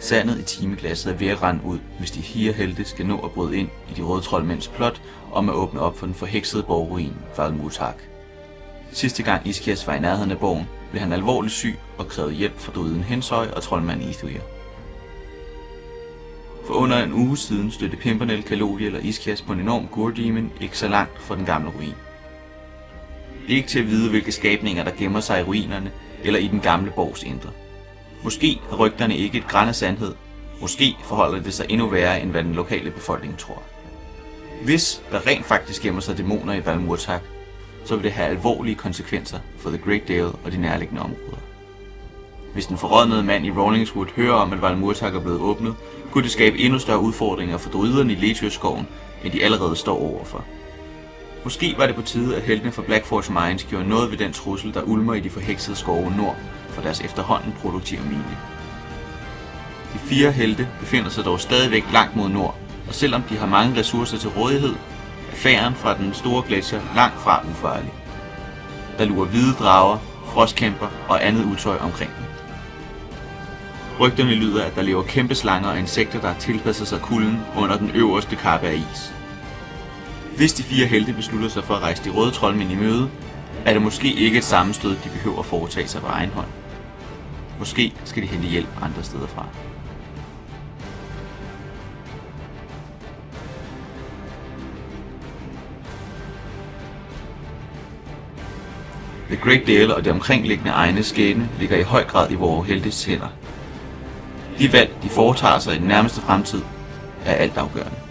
Sandet i timeglasset er ved at rende ud, hvis de fire helte skal nå at bryde ind i de røde troldmænds plot om at åbne op for den forheksede borgruin Valmutak. Sidste gang Iskias var i nærheden af borgen, blev han alvorligt syg og krævede hjælp fra druiden Hensøj og troldmand Ithuir. For under en uge siden stødte Pimpernel, Kalodiel og Iskias på en enorm Gurdemon ikke så langt fra den gamle ruin. Det er ikke til at vide, hvilke skabninger der gemmer sig i ruinerne eller i den gamle borgs indre. Måske har rygterne ikke et græn af sandhed. Måske forholder det sig endnu værre, end hvad den lokale befolkning tror. Hvis der rent faktisk gemmer sig dæmoner i Valmurtak, så vil det have alvorlige konsekvenser for The Great Dale og de nærliggende områder. Hvis den forrådnede mand i Rawlingswood hører om, at Valmurtak er blevet åbnet, kunne det skabe endnu større udfordringer for druiderne i Letius-skoven, end de allerede står overfor. Måske var det på tide, at heltene fra Blackforge Mines gjorde noget ved den trussel, der ulmer i de forheksede skove nord for deres efterhånden produktive mine. De fire helte befinder sig dog stadigvæk langt mod nord, og selvom de har mange ressourcer til rådighed, er færen fra den store gletsjer langt fra ufarlig. Der lurer hvide drager, frostkæmper og andet utøj omkring dem. Rygterne lyder, at der lever kæmpe slanger og insekter, der har tilpasset sig kulden under den øverste kappe af is. Hvis de fire helte beslutter sig for at rejse de røde troldmænd i møde, er det måske ikke et sammenstød, de behøver at foretage sig på egen hånd. Måske skal de hente hjælp andre steder fra. The Great Dale og det omkringliggende egne skæbne ligger i høj grad i vores heltes hænder. De valg, de foretager sig i den nærmeste fremtid, er altafgørende.